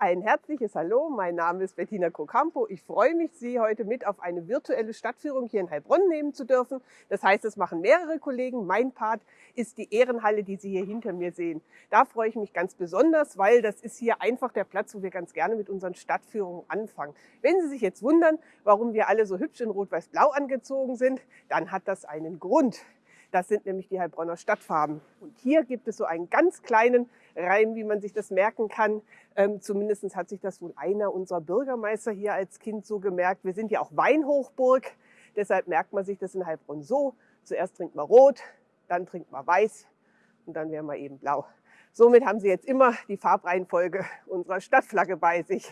Ein herzliches Hallo, mein Name ist Bettina Krocampo. Ich freue mich, Sie heute mit auf eine virtuelle Stadtführung hier in Heilbronn nehmen zu dürfen. Das heißt, es machen mehrere Kollegen. Mein Part ist die Ehrenhalle, die Sie hier hinter mir sehen. Da freue ich mich ganz besonders, weil das ist hier einfach der Platz, wo wir ganz gerne mit unseren Stadtführungen anfangen. Wenn Sie sich jetzt wundern, warum wir alle so hübsch in Rot-Weiß-Blau angezogen sind, dann hat das einen Grund. Das sind nämlich die Heilbronner Stadtfarben. Und hier gibt es so einen ganz kleinen Reim, wie man sich das merken kann. Ähm, Zumindest hat sich das wohl einer unserer Bürgermeister hier als Kind so gemerkt. Wir sind ja auch Weinhochburg, deshalb merkt man sich das in Heilbronn so. Zuerst trinkt man rot, dann trinkt man weiß und dann wäre man eben blau. Somit haben Sie jetzt immer die Farbreihenfolge unserer Stadtflagge bei sich.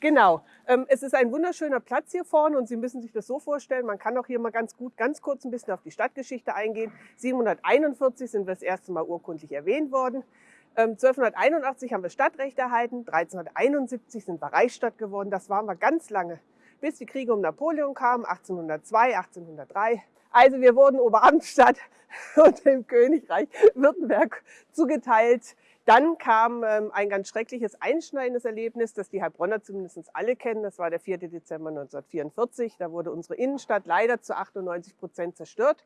Genau. Ähm, es ist ein wunderschöner Platz hier vorne und Sie müssen sich das so vorstellen, man kann auch hier mal ganz gut, ganz kurz ein bisschen auf die Stadtgeschichte eingehen. 741 sind wir das erste Mal urkundlich erwähnt worden. 1281 ähm, haben wir Stadtrecht erhalten, 1371 sind wir Reichsstadt geworden. Das waren wir ganz lange, bis die Kriege um Napoleon kamen, 1802, 1803. Also wir wurden Oberamtsstadt und dem Königreich Württemberg zugeteilt. Dann kam ähm, ein ganz schreckliches, einschneidendes Erlebnis, das die Heilbronner zumindest alle kennen. Das war der 4. Dezember 1944. Da wurde unsere Innenstadt leider zu 98 Prozent zerstört.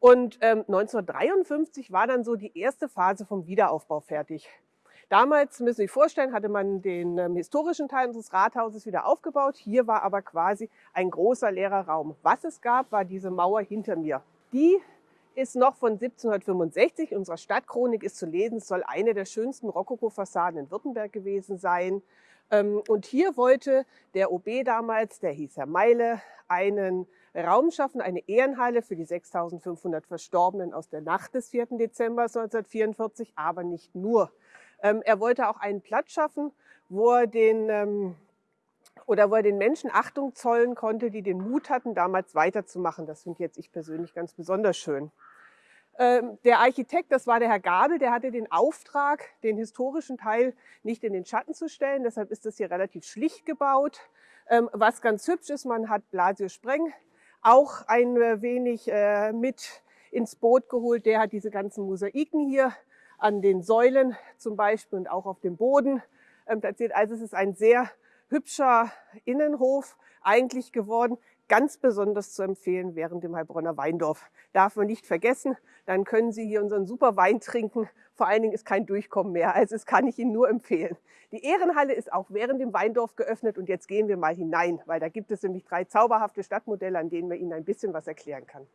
Und ähm, 1953 war dann so die erste Phase vom Wiederaufbau fertig. Damals, müssen Sie sich vorstellen, hatte man den ähm, historischen Teil unseres Rathauses wieder aufgebaut. Hier war aber quasi ein großer leerer Raum. Was es gab, war diese Mauer hinter mir. Die ist noch von 1765. Unserer Stadtchronik ist zu lesen, soll eine der schönsten Rokoko-Fassaden in Württemberg gewesen sein. Ähm, und hier wollte der OB damals, der hieß Herr Meile, einen Raum schaffen, eine Ehrenhalle für die 6500 Verstorbenen aus der Nacht des 4. Dezember 1944, aber nicht nur. Ähm, er wollte auch einen Platz schaffen, wo er den ähm, oder wo er den Menschen Achtung zollen konnte, die den Mut hatten, damals weiterzumachen. Das finde jetzt ich persönlich ganz besonders schön. Ähm, der Architekt, das war der Herr Gabel, der hatte den Auftrag, den historischen Teil nicht in den Schatten zu stellen. Deshalb ist das hier relativ schlicht gebaut. Ähm, was ganz hübsch ist, man hat Blasio Spreng auch ein wenig äh, mit ins Boot geholt. Der hat diese ganzen Mosaiken hier an den Säulen zum Beispiel und auch auf dem Boden ähm, platziert. Also es ist ein sehr hübscher Innenhof eigentlich geworden ganz besonders zu empfehlen während dem Heilbronner Weindorf. Darf man nicht vergessen, dann können Sie hier unseren super Wein trinken. Vor allen Dingen ist kein Durchkommen mehr, also das kann ich Ihnen nur empfehlen. Die Ehrenhalle ist auch während dem Weindorf geöffnet und jetzt gehen wir mal hinein, weil da gibt es nämlich drei zauberhafte Stadtmodelle, an denen wir Ihnen ein bisschen was erklären kann.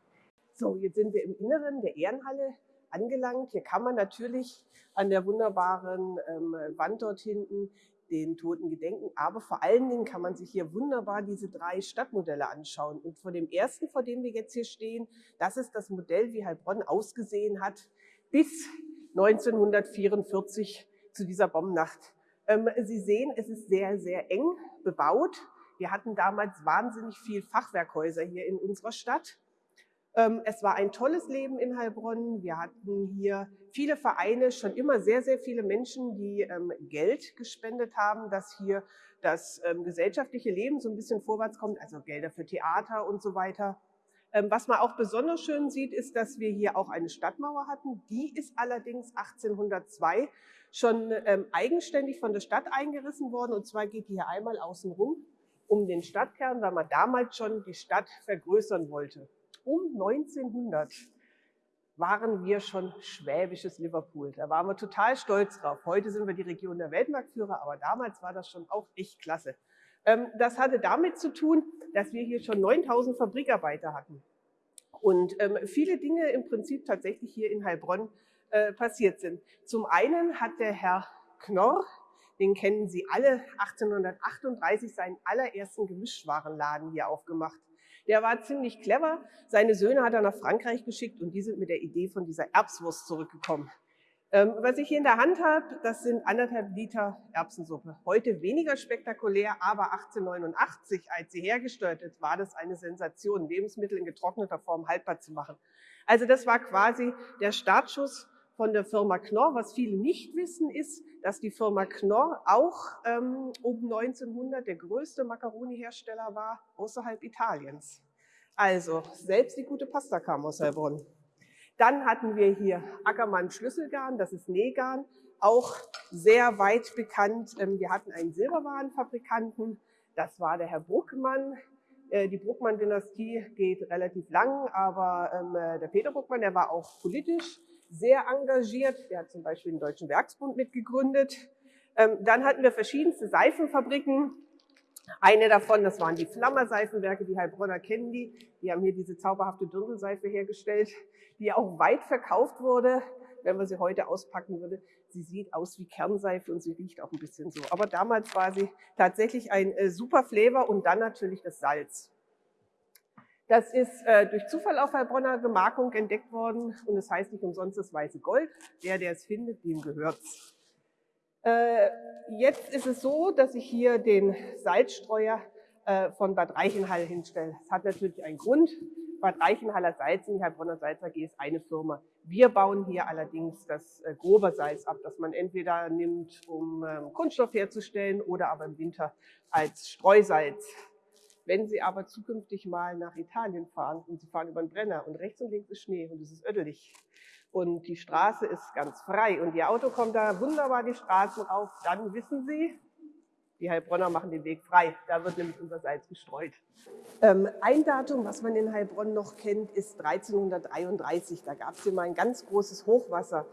So, jetzt sind wir im Inneren der Ehrenhalle angelangt. Hier kann man natürlich an der wunderbaren ähm, Wand dort hinten den Toten gedenken. Aber vor allen Dingen kann man sich hier wunderbar diese drei Stadtmodelle anschauen. Und vor dem ersten, vor dem wir jetzt hier stehen, das ist das Modell, wie Heilbronn ausgesehen hat bis 1944 zu dieser Bombennacht. Ähm, Sie sehen, es ist sehr, sehr eng bebaut. Wir hatten damals wahnsinnig viel Fachwerkhäuser hier in unserer Stadt. Ähm, es war ein tolles Leben in Heilbronn. Wir hatten hier viele Vereine, schon immer sehr, sehr viele Menschen, die ähm, Geld gespendet haben, dass hier das ähm, gesellschaftliche Leben so ein bisschen vorwärts kommt, also Gelder für Theater und so weiter. Was man auch besonders schön sieht, ist, dass wir hier auch eine Stadtmauer hatten. Die ist allerdings 1802 schon eigenständig von der Stadt eingerissen worden. Und zwar geht die hier einmal außen rum um den Stadtkern, weil man damals schon die Stadt vergrößern wollte um 1900 waren wir schon schwäbisches Liverpool. Da waren wir total stolz drauf. Heute sind wir die Region der Weltmarktführer, aber damals war das schon auch echt klasse. Ähm, das hatte damit zu tun, dass wir hier schon 9000 Fabrikarbeiter hatten. Und ähm, viele Dinge im Prinzip tatsächlich hier in Heilbronn äh, passiert sind. Zum einen hat der Herr Knorr, den kennen Sie alle, 1838 seinen allerersten Gemischwarenladen hier aufgemacht. Der war ziemlich clever. Seine Söhne hat er nach Frankreich geschickt und die sind mit der Idee von dieser Erbswurst zurückgekommen. Ähm, was ich hier in der Hand habe, das sind anderthalb Liter Erbsensuppe. Heute weniger spektakulär, aber 1889, als sie hergestellt ist, war das eine Sensation, Lebensmittel in getrockneter Form haltbar zu machen. Also das war quasi der Startschuss von der Firma Knorr. Was viele nicht wissen, ist, dass die Firma Knorr auch ähm, um 1900 der größte Macaroni-Hersteller war außerhalb Italiens. Also, selbst die gute Pasta kam aus Heilbronn. Dann hatten wir hier Ackermann Schlüsselgarn, das ist Nähgarn, auch sehr weit bekannt. Ähm, wir hatten einen Silberwarenfabrikanten, das war der Herr Bruckmann. Äh, die Bruckmann-Dynastie geht relativ lang, aber ähm, äh, der Peter Bruckmann, der war auch politisch sehr engagiert. Der hat zum Beispiel den Deutschen Werksbund mitgegründet. Ähm, dann hatten wir verschiedenste Seifenfabriken. Eine davon, das waren die Flammer-Seifenwerke, die Heilbronner kennen die. Die haben hier diese zauberhafte Dirndlseife hergestellt, die auch weit verkauft wurde. Wenn man sie heute auspacken würde, sie sieht aus wie Kernseife und sie riecht auch ein bisschen so. Aber damals war sie tatsächlich ein äh, super Flavor und dann natürlich das Salz. Das ist äh, durch Zufall auf Heilbronner Gemarkung entdeckt worden und es das heißt nicht umsonst das weiße Gold. Der, der es findet, dem gehört's. Äh, jetzt ist es so, dass ich hier den Salzstreuer äh, von Bad Reichenhall hinstelle. Das hat natürlich einen Grund. Bad Reichenhaller Salzen, die Heilbronner Salz AG ist eine Firma. Wir bauen hier allerdings das äh, grobe Salz ab, das man entweder nimmt, um ähm, Kunststoff herzustellen oder aber im Winter als Streusalz. Wenn Sie aber zukünftig mal nach Italien fahren und Sie fahren über den Brenner und rechts und links ist Schnee und es ist ödelig, und die Straße ist ganz frei und Ihr Auto kommt da wunderbar die Straßen rauf, dann wissen Sie, die Heilbronner machen den Weg frei. Da wird nämlich unser Salz gestreut. Ähm, ein Datum, was man in Heilbronn noch kennt, ist 1333. Da gab es hier mal ein ganz großes Hochwasser.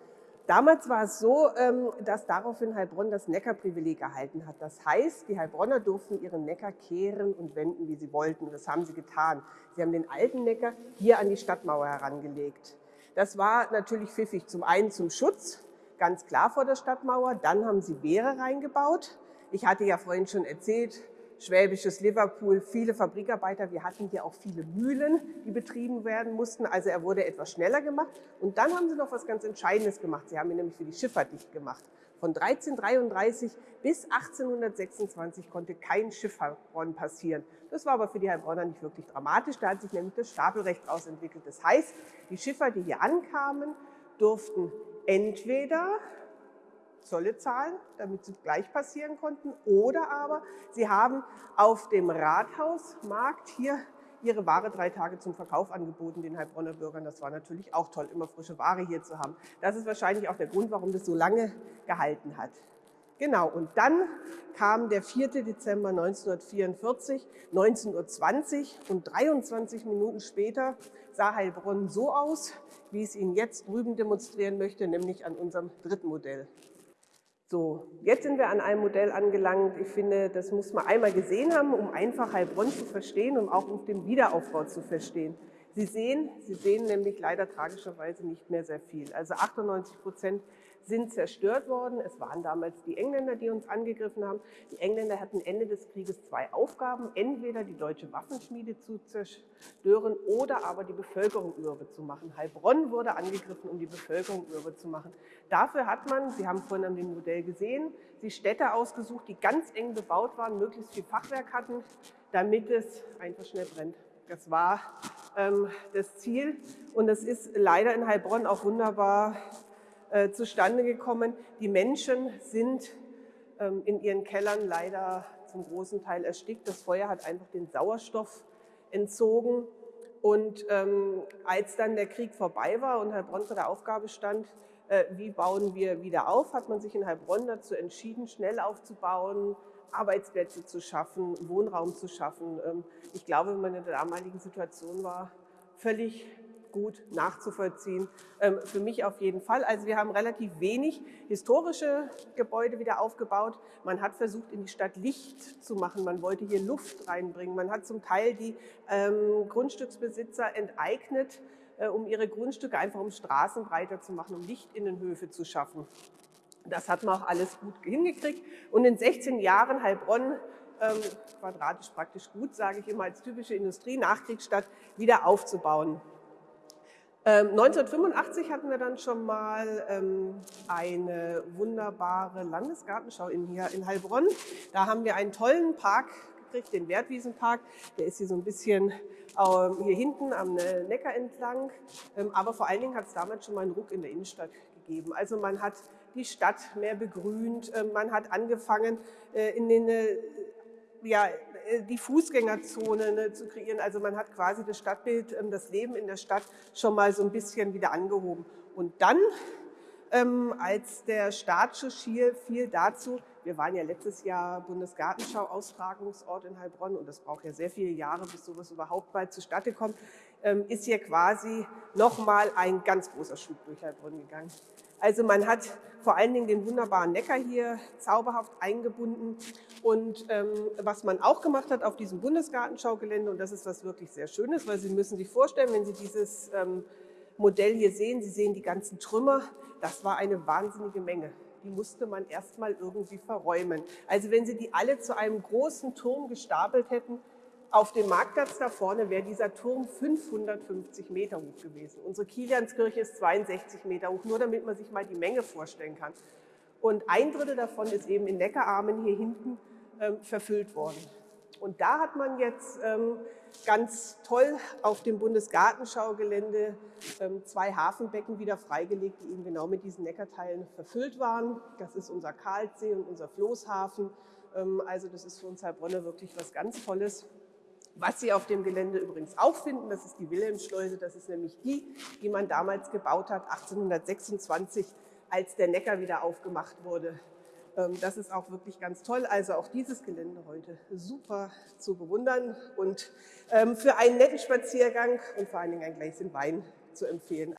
Damals war es so, ähm, dass daraufhin Heilbronn das Neckarprivileg erhalten hat. Das heißt, die Heilbronner durften ihren Neckar kehren und wenden, wie sie wollten. Das haben sie getan. Sie haben den alten Neckar hier an die Stadtmauer herangelegt. Das war natürlich pfiffig. Zum einen zum Schutz, ganz klar vor der Stadtmauer. Dann haben sie Wehre reingebaut. Ich hatte ja vorhin schon erzählt, schwäbisches Liverpool, viele Fabrikarbeiter. Wir hatten hier auch viele Mühlen, die betrieben werden mussten. Also er wurde etwas schneller gemacht. Und dann haben sie noch was ganz Entscheidendes gemacht. Sie haben ihn nämlich für die Schifffahrt dicht gemacht. Von 1333 bis 1826 konnte kein Schifffahrtbronn passieren. Das war aber für die Heilbronner nicht wirklich dramatisch. Da hat sich nämlich das Stapelrecht ausentwickelt. Das heißt, die Schiffer, die hier ankamen, durften entweder Zolle zahlen, damit sie gleich passieren konnten, oder aber sie haben auf dem Rathausmarkt hier ihre Ware drei Tage zum Verkauf angeboten, den Heilbronner Bürgern. Das war natürlich auch toll, immer frische Ware hier zu haben. Das ist wahrscheinlich auch der Grund, warum das so lange gehalten hat. Genau, und dann kam der 4. Dezember 1944, 19.20 Uhr und 23 Minuten später sah Heilbronn so aus, wie ich es Ihnen jetzt drüben demonstrieren möchte, nämlich an unserem dritten Modell. So, jetzt sind wir an einem Modell angelangt. Ich finde, das muss man einmal gesehen haben, um einfach Heilbronn zu verstehen, um auch auf den Wiederaufbau zu verstehen. Sie sehen, Sie sehen nämlich leider tragischerweise nicht mehr sehr viel. Also 98 Prozent sind zerstört worden. Es waren damals die Engländer, die uns angegriffen haben. Die Engländer hatten Ende des Krieges zwei Aufgaben, entweder die deutsche Waffenschmiede zu zerstören oder aber die Bevölkerung mürbe zu machen. Heilbronn wurde angegriffen, um die Bevölkerung mürbe zu machen. Dafür hat man, Sie haben vorhin an dem Modell gesehen, die Städte ausgesucht, die ganz eng bebaut waren, möglichst viel Fachwerk hatten, damit es einfach schnell brennt. Das war ähm, das Ziel und das ist leider in Heilbronn auch wunderbar äh, zustande gekommen. Die Menschen sind ähm, in ihren Kellern leider zum großen Teil erstickt. Das Feuer hat einfach den Sauerstoff entzogen. Und ähm, als dann der Krieg vorbei war und Heilbronn vor der Aufgabe stand, äh, wie bauen wir wieder auf, hat man sich in Heilbronn dazu entschieden, schnell aufzubauen, Arbeitsplätze zu schaffen, Wohnraum zu schaffen. Ähm, ich glaube, wenn man in der damaligen Situation war, völlig gut nachzuvollziehen. Ähm, für mich auf jeden Fall. Also wir haben relativ wenig historische Gebäude wieder aufgebaut. Man hat versucht, in die Stadt Licht zu machen. Man wollte hier Luft reinbringen. Man hat zum Teil die ähm, Grundstücksbesitzer enteignet, äh, um ihre Grundstücke einfach um Straßen breiter zu machen, um Lichtinnenhöfe zu schaffen. Das hat man auch alles gut hingekriegt. Und in 16 Jahren Heilbronn ähm, quadratisch praktisch gut, sage ich immer, als typische Industrie-Nachkriegsstadt wieder aufzubauen. 1985 ähm, hatten wir dann schon mal ähm, eine wunderbare Landesgartenschau in, hier in Heilbronn. Da haben wir einen tollen Park gekriegt, den Wertwiesenpark. Der ist hier so ein bisschen ähm, hier hinten am Neckar entlang. Ähm, aber vor allen Dingen hat es damals schon mal einen Ruck in der Innenstadt gegeben. Also man hat die Stadt mehr begrünt. Ähm, man hat angefangen, äh, in den äh, ja, äh, die Fußgängerzone ne, zu kreieren. Also man hat quasi das Stadtbild, ähm, das Leben in der Stadt schon mal so ein bisschen wieder angehoben. Und dann, ähm, als der Startschuss hier fiel dazu, wir waren ja letztes Jahr Bundesgartenschau-Austragungsort in Heilbronn und das braucht ja sehr viele Jahre, bis sowas überhaupt mal zustande kommt, ist hier quasi nochmal ein ganz großer Schub durch Heilbronn gegangen. Also man hat vor allen Dingen den wunderbaren Neckar hier zauberhaft eingebunden. Und ähm, was man auch gemacht hat auf diesem Bundesgartenschaugelände, und das ist was wirklich sehr Schönes, weil Sie müssen sich vorstellen, wenn Sie dieses ähm, Modell hier sehen, Sie sehen die ganzen Trümmer, das war eine wahnsinnige Menge. Die musste man erstmal irgendwie verräumen. Also wenn Sie die alle zu einem großen Turm gestapelt hätten, auf dem Marktplatz da vorne wäre dieser Turm 550 Meter hoch gewesen. Unsere Kilianskirche ist 62 Meter hoch, nur damit man sich mal die Menge vorstellen kann. Und ein Drittel davon ist eben in Neckararmen hier hinten ähm, verfüllt worden. Und da hat man jetzt ähm, ganz toll auf dem Bundesgartenschaugelände ähm, zwei Hafenbecken wieder freigelegt, die eben genau mit diesen Neckarteilen verfüllt waren. Das ist unser Karlsee und unser Floßhafen. Ähm, also das ist für uns Heilbronner wirklich was ganz Tolles. Was Sie auf dem Gelände übrigens auch finden, das ist die Wilhelmsschleuse. Das ist nämlich die, die man damals gebaut hat, 1826, als der Neckar wieder aufgemacht wurde. Ähm, das ist auch wirklich ganz toll. Also auch dieses Gelände heute super zu bewundern und ähm, für einen netten Spaziergang und vor allen Dingen ein Gläschen Wein zu empfehlen.